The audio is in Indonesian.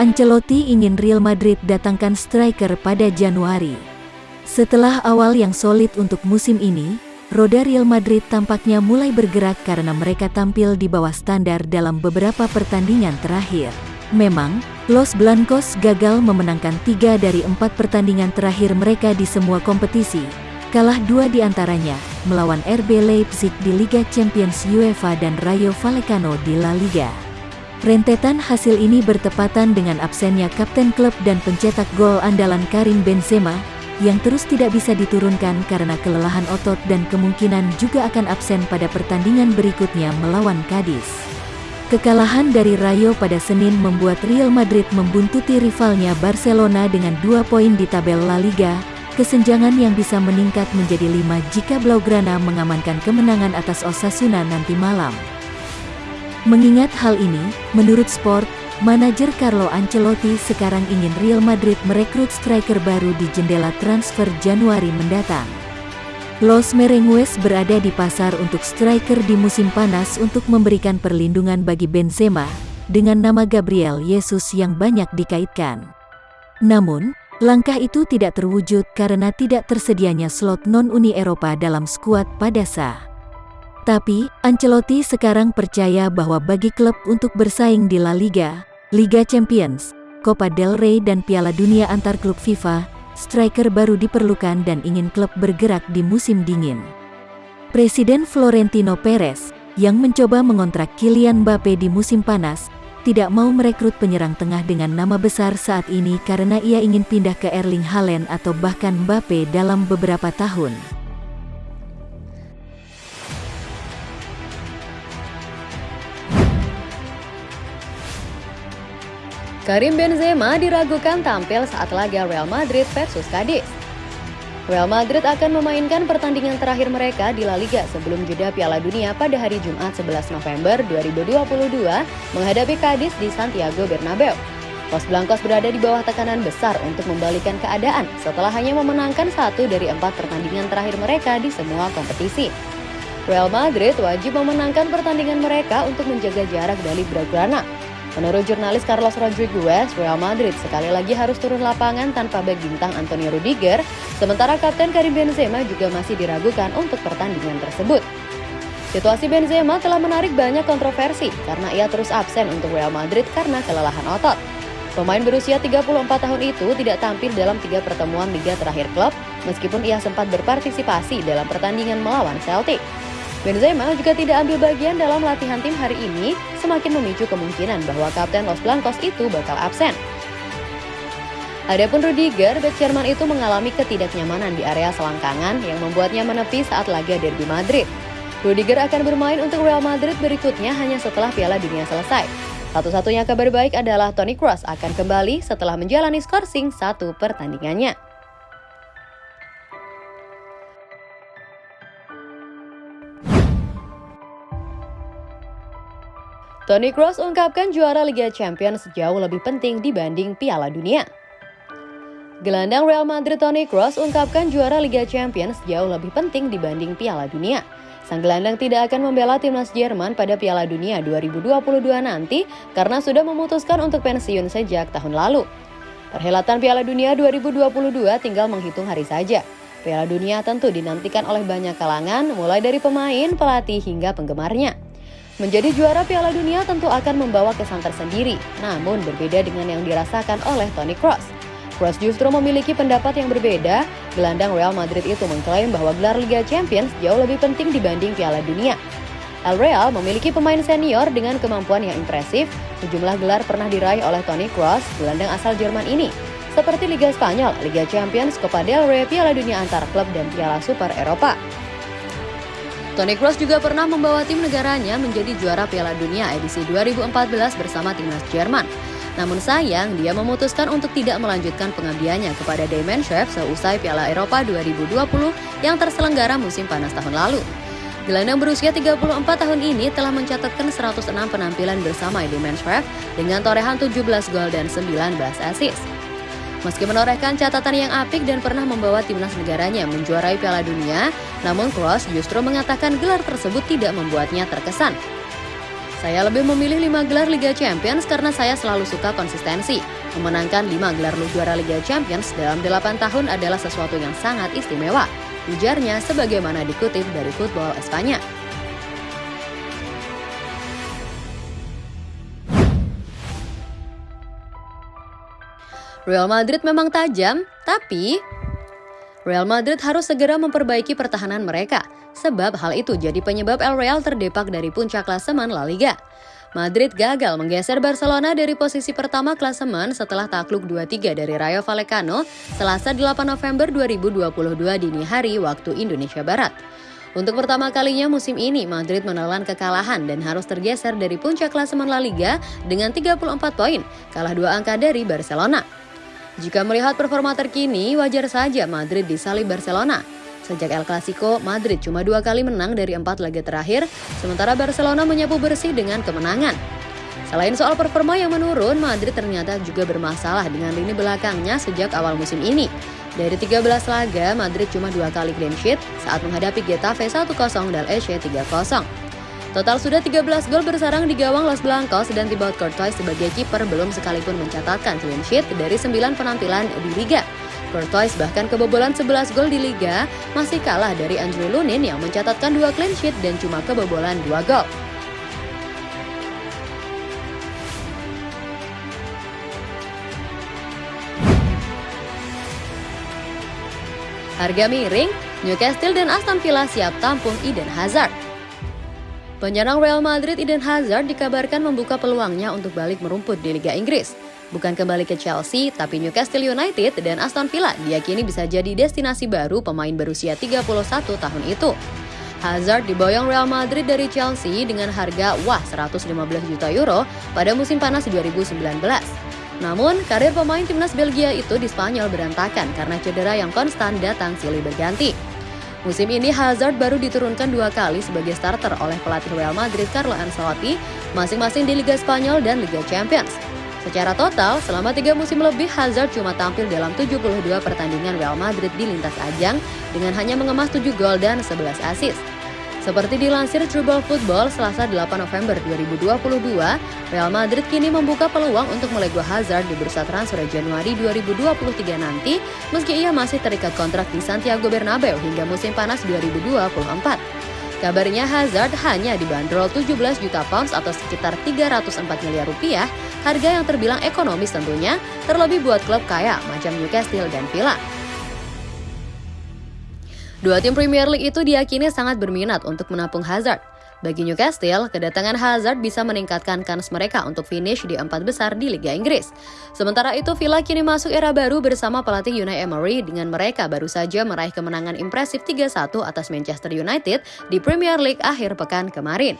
Ancelotti ingin Real Madrid datangkan striker pada Januari. Setelah awal yang solid untuk musim ini, roda Real Madrid tampaknya mulai bergerak karena mereka tampil di bawah standar dalam beberapa pertandingan terakhir. Memang, Los Blancos gagal memenangkan tiga dari empat pertandingan terakhir mereka di semua kompetisi, kalah dua di antaranya, melawan RB Leipzig di Liga Champions UEFA dan Rayo Vallecano di La Liga. Rentetan hasil ini bertepatan dengan absennya kapten klub dan pencetak gol andalan Karim Benzema, yang terus tidak bisa diturunkan karena kelelahan otot dan kemungkinan juga akan absen pada pertandingan berikutnya melawan Cadiz. Kekalahan dari Rayo pada Senin membuat Real Madrid membuntuti rivalnya Barcelona dengan dua poin di tabel La Liga, kesenjangan yang bisa meningkat menjadi lima jika Blaugrana mengamankan kemenangan atas Osasuna nanti malam. Mengingat hal ini, menurut Sport, manajer Carlo Ancelotti sekarang ingin Real Madrid merekrut striker baru di jendela transfer Januari mendatang. Los Merengues berada di pasar untuk striker di musim panas untuk memberikan perlindungan bagi Benzema, dengan nama Gabriel Jesus yang banyak dikaitkan. Namun, langkah itu tidak terwujud karena tidak tersedianya slot non-Uni Eropa dalam skuad pada saat tapi, Ancelotti sekarang percaya bahwa bagi klub untuk bersaing di La Liga, Liga Champions, Copa del Rey dan Piala Dunia antar klub FIFA, striker baru diperlukan dan ingin klub bergerak di musim dingin. Presiden Florentino Perez, yang mencoba mengontrak Kylian Mbappe di musim panas, tidak mau merekrut penyerang tengah dengan nama besar saat ini karena ia ingin pindah ke Erling Haaland atau bahkan Mbappe dalam beberapa tahun. Karim Benzema diragukan tampil saat laga Real Madrid versus Cadiz. Real Madrid akan memainkan pertandingan terakhir mereka di La Liga sebelum jeda Piala Dunia pada hari Jumat 11 November 2022 menghadapi Cadiz di Santiago Bernabeu. Los Blancos berada di bawah tekanan besar untuk membalikan keadaan setelah hanya memenangkan satu dari empat pertandingan terakhir mereka di semua kompetisi. Real Madrid wajib memenangkan pertandingan mereka untuk menjaga jarak dari Blaugrana Menurut jurnalis Carlos Rodriguez, Real Madrid sekali lagi harus turun lapangan tanpa bek bintang Antonio Rudiger, sementara Kapten Karim Benzema juga masih diragukan untuk pertandingan tersebut. Situasi Benzema telah menarik banyak kontroversi karena ia terus absen untuk Real Madrid karena kelelahan otot. Pemain berusia 34 tahun itu tidak tampil dalam tiga pertemuan Liga terakhir klub, meskipun ia sempat berpartisipasi dalam pertandingan melawan Celtic. Benzema juga tidak ambil bagian dalam latihan tim hari ini, semakin memicu kemungkinan bahwa kapten Los Blancos itu bakal absen. Adapun Rudiger, bek Jerman itu mengalami ketidaknyamanan di area selangkangan yang membuatnya menepi saat laga derby Madrid. Rudiger akan bermain untuk Real Madrid berikutnya hanya setelah Piala Dunia selesai. Satu-satunya kabar baik adalah Toni Kroos akan kembali setelah menjalani skorsing satu pertandingannya. Toni Kroos ungkapkan juara Liga Champions jauh lebih penting dibanding Piala Dunia. Gelandang Real Madrid Toni Kroos ungkapkan juara Liga Champions jauh lebih penting dibanding Piala Dunia. Sang gelandang tidak akan membela timnas Jerman pada Piala Dunia 2022 nanti karena sudah memutuskan untuk pensiun sejak tahun lalu. Perhelatan Piala Dunia 2022 tinggal menghitung hari saja. Piala Dunia tentu dinantikan oleh banyak kalangan, mulai dari pemain, pelatih, hingga penggemarnya. Menjadi juara Piala Dunia tentu akan membawa kesan tersendiri, namun berbeda dengan yang dirasakan oleh Toni Kroos. Kroos justru memiliki pendapat yang berbeda. Gelandang Real Madrid itu mengklaim bahwa gelar Liga Champions jauh lebih penting dibanding Piala Dunia. El Real memiliki pemain senior dengan kemampuan yang impresif. Sejumlah gelar pernah diraih oleh Toni Kroos, gelandang asal Jerman ini, seperti Liga Spanyol, Liga Champions, Copa del Rey, Piala Dunia antar klub, dan Piala Super Eropa. Toni Kroos juga pernah membawa tim negaranya menjadi juara Piala Dunia edisi 2014 bersama timnas Jerman. Namun sayang, dia memutuskan untuk tidak melanjutkan pengabdiannya kepada Chef seusai Piala Eropa 2020 yang terselenggara musim panas tahun lalu. Gelandang berusia 34 tahun ini telah mencatatkan 106 penampilan bersama Chef dengan torehan 17 gol dan 19 assist. Meski menorehkan catatan yang apik dan pernah membawa timnas negaranya menjuarai Piala Dunia, namun Kroos justru mengatakan gelar tersebut tidak membuatnya terkesan. Saya lebih memilih 5 gelar Liga Champions karena saya selalu suka konsistensi. Memenangkan 5 gelar juara Liga Champions dalam 8 tahun adalah sesuatu yang sangat istimewa. Ujarnya sebagaimana dikutip dari Football Espanya. Real Madrid memang tajam, tapi Real Madrid harus segera memperbaiki pertahanan mereka, sebab hal itu jadi penyebab El Real terdepak dari puncak klasemen La Liga. Madrid gagal menggeser Barcelona dari posisi pertama klasemen setelah takluk 2-3 dari Rayo Vallecano Selasa 8 November 2022 dini hari waktu Indonesia Barat. Untuk pertama kalinya musim ini, Madrid menelan kekalahan dan harus tergeser dari puncak klasemen La Liga dengan 34 poin, kalah dua angka dari Barcelona. Jika melihat performa terkini, wajar saja Madrid disalib Barcelona. Sejak El Clasico, Madrid cuma dua kali menang dari empat laga terakhir, sementara Barcelona menyapu bersih dengan kemenangan. Selain soal performa yang menurun, Madrid ternyata juga bermasalah dengan lini belakangnya sejak awal musim ini. Dari 13 laga, Madrid cuma dua kali clean sheet saat menghadapi Getafe 1-0 dan Elche 3-0. Total sudah 13 gol bersarang di gawang Los Blancos dan Thibaut Courtois sebagai kiper belum sekalipun mencatatkan clean sheet dari 9 penampilan di Liga. Courtois bahkan kebobolan 11 gol di Liga masih kalah dari Andrew Lunin yang mencatatkan dua clean sheet dan cuma kebobolan 2 gol. Harga miring, Newcastle dan Aston Villa siap tampung Eden Hazard. Penyerang Real Madrid Eden Hazard dikabarkan membuka peluangnya untuk balik merumput di Liga Inggris. Bukan kembali ke Chelsea, tapi Newcastle United dan Aston Villa diyakini bisa jadi destinasi baru pemain berusia 31 tahun itu. Hazard diboyong Real Madrid dari Chelsea dengan harga wah 115 juta euro pada musim panas 2019. Namun, karir pemain timnas Belgia itu di Spanyol berantakan karena cedera yang konstan datang silih berganti. Musim ini Hazard baru diturunkan dua kali sebagai starter oleh pelatih Real Madrid Carlo Ancelotti, masing-masing di Liga Spanyol dan Liga Champions. Secara total, selama tiga musim lebih Hazard cuma tampil dalam 72 pertandingan Real Madrid di lintas ajang dengan hanya mengemas 7 gol dan 11 assist. Seperti dilansir True Football Selasa 8 November 2022, Real Madrid kini membuka peluang untuk melego Hazard di bursa transfer Januari 2023 nanti meski ia masih terikat kontrak di Santiago Bernabeu hingga musim panas 2024. Kabarnya Hazard hanya dibanderol 17 juta pounds atau sekitar 304 miliar rupiah, harga yang terbilang ekonomis tentunya, terlebih buat klub kaya macam Newcastle dan Villa. Dua tim Premier League itu diyakini sangat berminat untuk menampung Hazard. Bagi Newcastle, kedatangan Hazard bisa meningkatkan kans mereka untuk finish di empat besar di Liga Inggris. Sementara itu, Villa kini masuk era baru bersama pelatih Unai Emery dengan mereka baru saja meraih kemenangan impresif 3-1 atas Manchester United di Premier League akhir pekan kemarin.